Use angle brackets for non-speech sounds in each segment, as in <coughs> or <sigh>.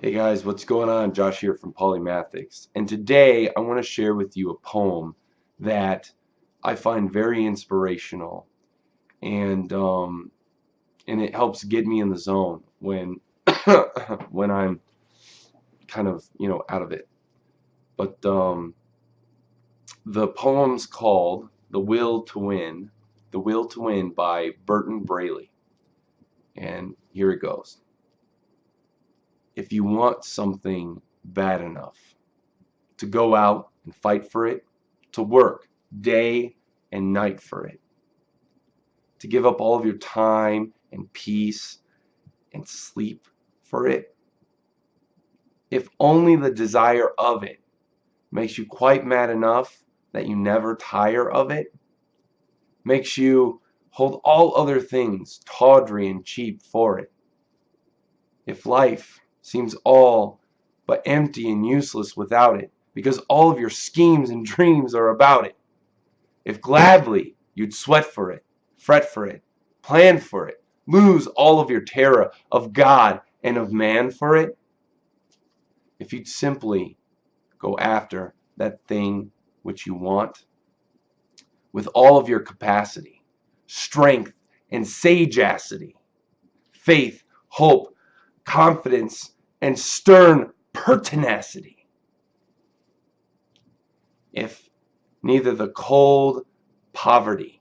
Hey guys, what's going on? Josh here from Polymathics. And today I want to share with you a poem that I find very inspirational and um, and it helps get me in the zone when <coughs> when I'm kind of, you know, out of it. But um, the poem's called The Will to Win, The Will to Win by Berton Braley. And here it goes if you want something bad enough to go out and fight for it, to work day and night for it, to give up all of your time and peace and sleep for it, if only the desire of it makes you quite mad enough that you never tire of it, makes you hold all other things tawdry and cheap for it, if life seems all but empty and useless without it, because all of your schemes and dreams are about it. If gladly you'd sweat for it, fret for it, plan for it, lose all of your terror of God and of man for it, if you'd simply go after that thing which you want with all of your capacity, strength, and sagacity, faith, hope, confidence, and stern pertinacity. If neither the cold poverty,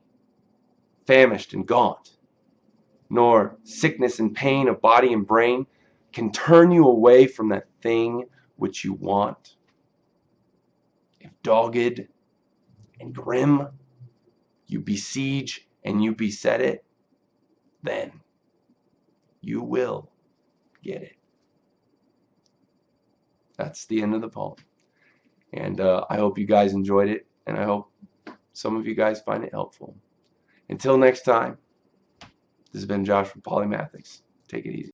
famished and gaunt, nor sickness and pain of body and brain can turn you away from that thing which you want. If dogged and grim you besiege and you beset it, then you will get it. That's the end of the poem. And uh, I hope you guys enjoyed it, and I hope some of you guys find it helpful. Until next time, this has been Josh from Polymathics. Take it easy.